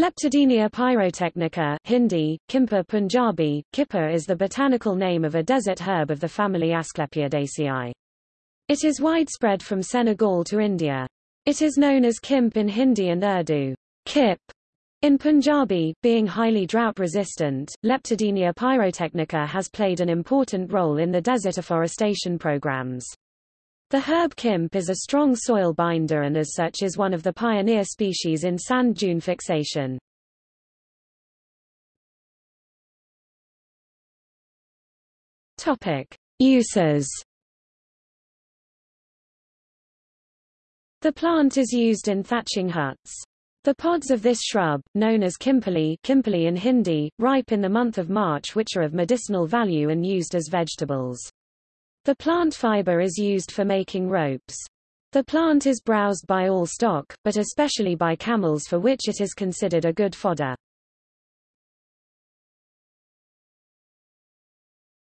Leptadenia pyrotechnica Hindi, Kimpa Punjabi, Kippa is the botanical name of a desert herb of the family Asclepiadaceae. It is widespread from Senegal to India. It is known as Kimp in Hindi and Urdu. Kip in Punjabi, being highly drought-resistant, Leptadenia pyrotechnica has played an important role in the desert afforestation programs. The herb kimp is a strong soil binder and as such is one of the pioneer species in sand dune fixation. Topic: Uses. The plant is used in thatching huts. The pods of this shrub, known as kimpali, kimpali in Hindi, ripe in the month of March which are of medicinal value and used as vegetables. The plant fiber is used for making ropes. The plant is browsed by all stock, but especially by camels for which it is considered a good fodder.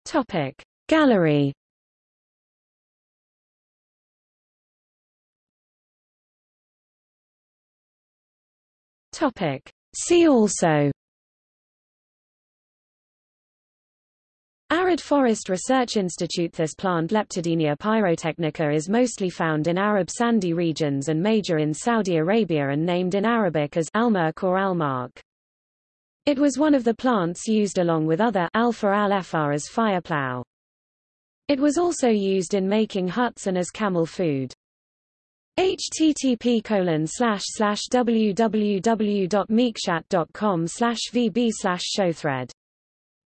Topic Gallery Topic See also Forest Research Institute This plant Leptadenia pyrotechnica is mostly found in Arab sandy regions and major in Saudi Arabia and named in Arabic as almark or almark. It was one of the plants used along with other alpha al as fireplow. It was also used in making huts and as camel food. http colon slash slash www.meekshat.com slash vb slash showthread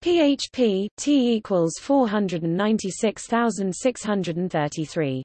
PHP T equals 496,633